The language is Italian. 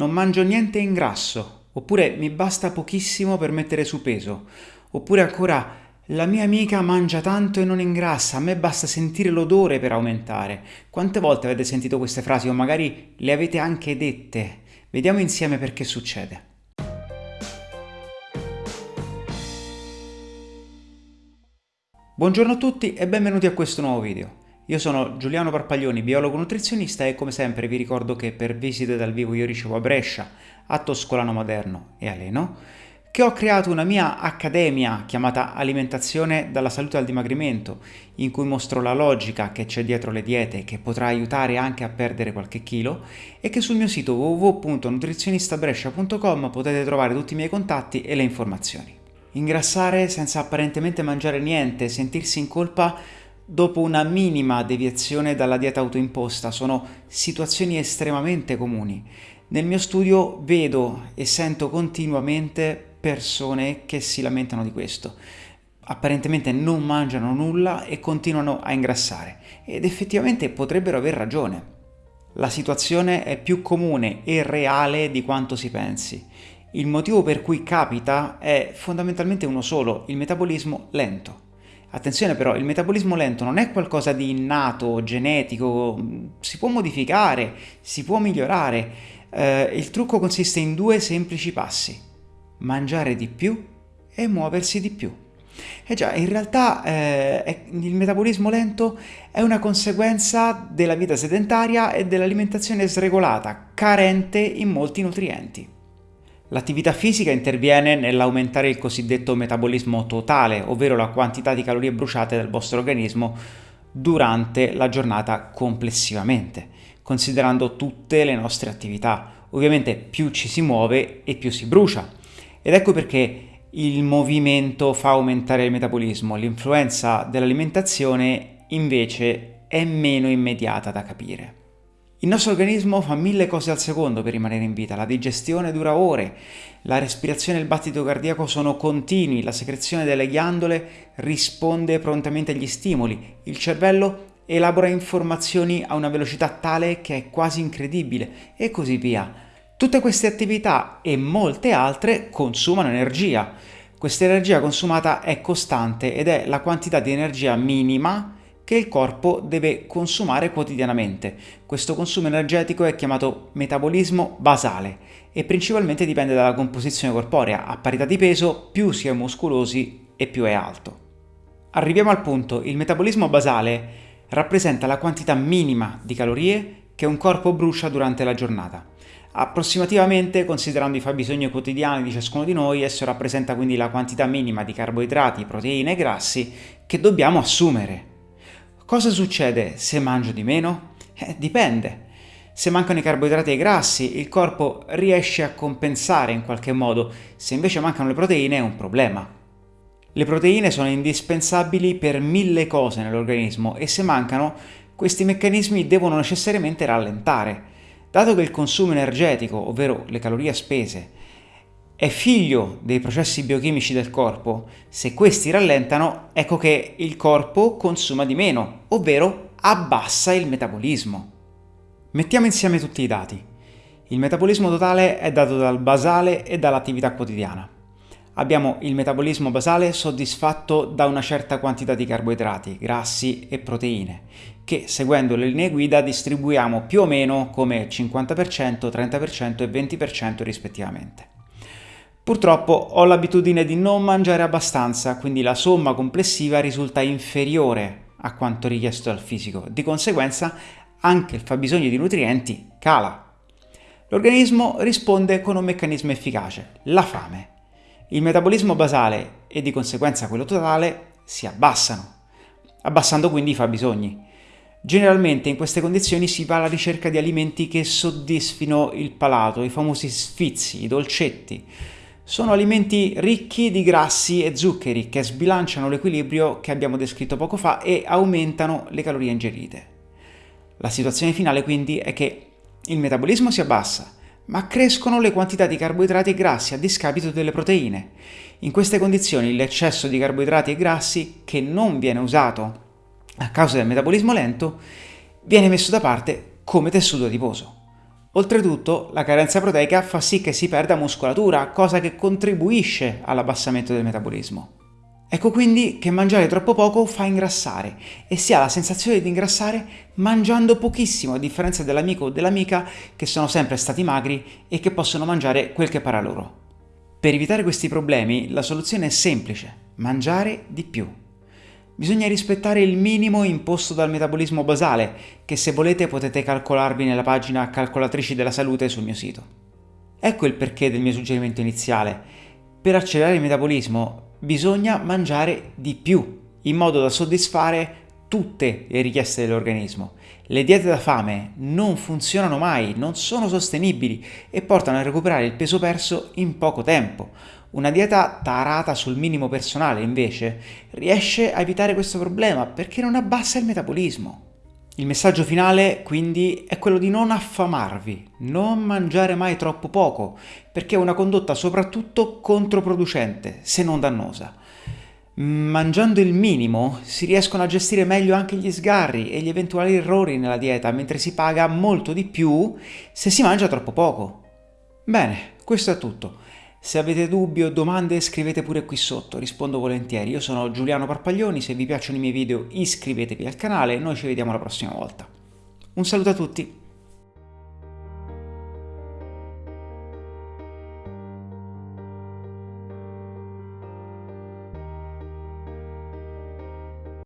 non mangio niente in grasso, oppure mi basta pochissimo per mettere su peso, oppure ancora la mia amica mangia tanto e non ingrassa, a me basta sentire l'odore per aumentare. Quante volte avete sentito queste frasi o magari le avete anche dette? Vediamo insieme perché succede. Buongiorno a tutti e benvenuti a questo nuovo video. Io sono Giuliano Parpaglioni, biologo nutrizionista e come sempre vi ricordo che per visite dal vivo io ricevo a Brescia, a Toscolano Moderno e a Leno, che ho creato una mia accademia chiamata Alimentazione dalla salute al dimagrimento, in cui mostro la logica che c'è dietro le diete che potrà aiutare anche a perdere qualche chilo e che sul mio sito www.nutrizionistabrescia.com potete trovare tutti i miei contatti e le informazioni. Ingrassare senza apparentemente mangiare niente, sentirsi in colpa dopo una minima deviazione dalla dieta autoimposta sono situazioni estremamente comuni. Nel mio studio vedo e sento continuamente persone che si lamentano di questo. Apparentemente non mangiano nulla e continuano a ingrassare ed effettivamente potrebbero aver ragione. La situazione è più comune e reale di quanto si pensi. Il motivo per cui capita è fondamentalmente uno solo, il metabolismo lento. Attenzione però, il metabolismo lento non è qualcosa di innato, genetico, si può modificare, si può migliorare. Eh, il trucco consiste in due semplici passi. Mangiare di più e muoversi di più. E già, in realtà eh, il metabolismo lento è una conseguenza della vita sedentaria e dell'alimentazione sregolata, carente in molti nutrienti. L'attività fisica interviene nell'aumentare il cosiddetto metabolismo totale, ovvero la quantità di calorie bruciate dal vostro organismo durante la giornata complessivamente, considerando tutte le nostre attività. Ovviamente più ci si muove e più si brucia. Ed ecco perché il movimento fa aumentare il metabolismo, l'influenza dell'alimentazione invece è meno immediata da capire. Il nostro organismo fa mille cose al secondo per rimanere in vita, la digestione dura ore, la respirazione e il battito cardiaco sono continui, la secrezione delle ghiandole risponde prontamente agli stimoli, il cervello elabora informazioni a una velocità tale che è quasi incredibile e così via. Tutte queste attività e molte altre consumano energia. Questa energia consumata è costante ed è la quantità di energia minima che il corpo deve consumare quotidianamente. Questo consumo energetico è chiamato metabolismo basale e principalmente dipende dalla composizione corporea. A parità di peso più si è muscolosi e più è alto. Arriviamo al punto, il metabolismo basale rappresenta la quantità minima di calorie che un corpo brucia durante la giornata. Approssimativamente, considerando i fabbisogni quotidiani di ciascuno di noi, esso rappresenta quindi la quantità minima di carboidrati, proteine e grassi che dobbiamo assumere. Cosa succede se mangio di meno? Eh, dipende. Se mancano i carboidrati e i grassi, il corpo riesce a compensare in qualche modo, se invece mancano le proteine è un problema. Le proteine sono indispensabili per mille cose nell'organismo e se mancano, questi meccanismi devono necessariamente rallentare. Dato che il consumo energetico, ovvero le calorie spese, è figlio dei processi biochimici del corpo, se questi rallentano, ecco che il corpo consuma di meno, ovvero abbassa il metabolismo. Mettiamo insieme tutti i dati. Il metabolismo totale è dato dal basale e dall'attività quotidiana. Abbiamo il metabolismo basale soddisfatto da una certa quantità di carboidrati, grassi e proteine, che seguendo le linee guida distribuiamo più o meno come 50%, 30% e 20% rispettivamente. Purtroppo ho l'abitudine di non mangiare abbastanza, quindi la somma complessiva risulta inferiore a quanto richiesto dal fisico. Di conseguenza anche il fabbisogno di nutrienti cala. L'organismo risponde con un meccanismo efficace, la fame. Il metabolismo basale e di conseguenza quello totale si abbassano, abbassando quindi i fabbisogni. Generalmente in queste condizioni si va alla ricerca di alimenti che soddisfino il palato, i famosi sfizi, i dolcetti, sono alimenti ricchi di grassi e zuccheri che sbilanciano l'equilibrio che abbiamo descritto poco fa e aumentano le calorie ingerite. La situazione finale quindi è che il metabolismo si abbassa, ma crescono le quantità di carboidrati e grassi a discapito delle proteine. In queste condizioni l'eccesso di carboidrati e grassi, che non viene usato a causa del metabolismo lento, viene messo da parte come tessuto adiposo. Oltretutto, la carenza proteica fa sì che si perda muscolatura, cosa che contribuisce all'abbassamento del metabolismo. Ecco quindi che mangiare troppo poco fa ingrassare e si ha la sensazione di ingrassare mangiando pochissimo, a differenza dell'amico o dell'amica che sono sempre stati magri e che possono mangiare quel che para loro. Per evitare questi problemi la soluzione è semplice, mangiare di più. Bisogna rispettare il minimo imposto dal metabolismo basale, che se volete potete calcolarvi nella pagina calcolatrici della salute sul mio sito. Ecco il perché del mio suggerimento iniziale. Per accelerare il metabolismo bisogna mangiare di più, in modo da soddisfare tutte le richieste dell'organismo. Le diete da fame non funzionano mai, non sono sostenibili e portano a recuperare il peso perso in poco tempo. Una dieta tarata sul minimo personale, invece, riesce a evitare questo problema perché non abbassa il metabolismo. Il messaggio finale quindi è quello di non affamarvi, non mangiare mai troppo poco, perché è una condotta soprattutto controproducente, se non dannosa. Mangiando il minimo si riescono a gestire meglio anche gli sgarri e gli eventuali errori nella dieta, mentre si paga molto di più se si mangia troppo poco. Bene, questo è tutto. Se avete dubbi o domande scrivete pure qui sotto, rispondo volentieri. Io sono Giuliano Parpaglioni, se vi piacciono i miei video iscrivetevi al canale e noi ci vediamo la prossima volta. Un saluto a tutti!